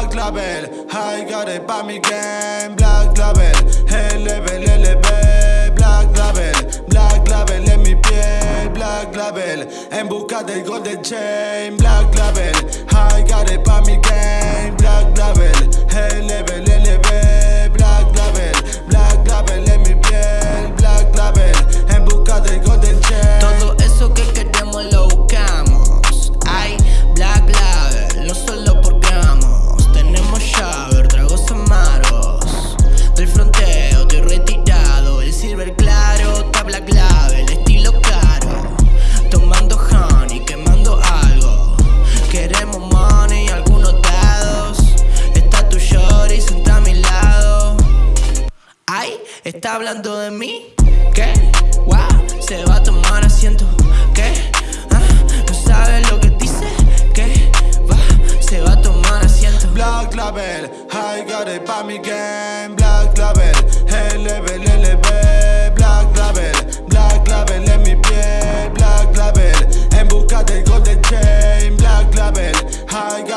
Black Label, I got it pa' mi game Black Label, LB, LB Black Label, Black Label en mi piel. Black Label, en busca del Golden Chain. Black Label, Black Label, estilo caro Tomando honey, quemando algo Queremos money, algunos dados Está tu shorty sentada a mi lado Ay, ¿está hablando de mí? ¿Qué? Wow, se va a tomar asiento ¿Qué? Ah, ¿No sabe lo que dice? ¿Qué? Va, se va a tomar asiento Black Label, I got it pa' mi game Black Label,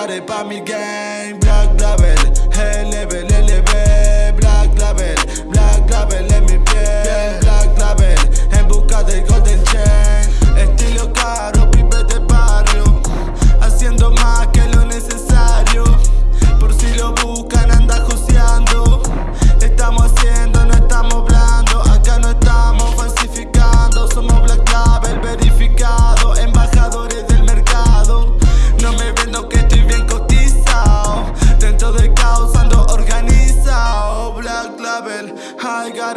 I got it pa' mi game Black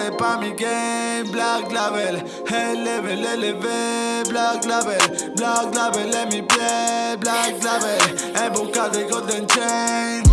I got it pa' mi game Black Label, LB, LB Black Label, Black Label en mi piel Black Label, en busca del Golden Chain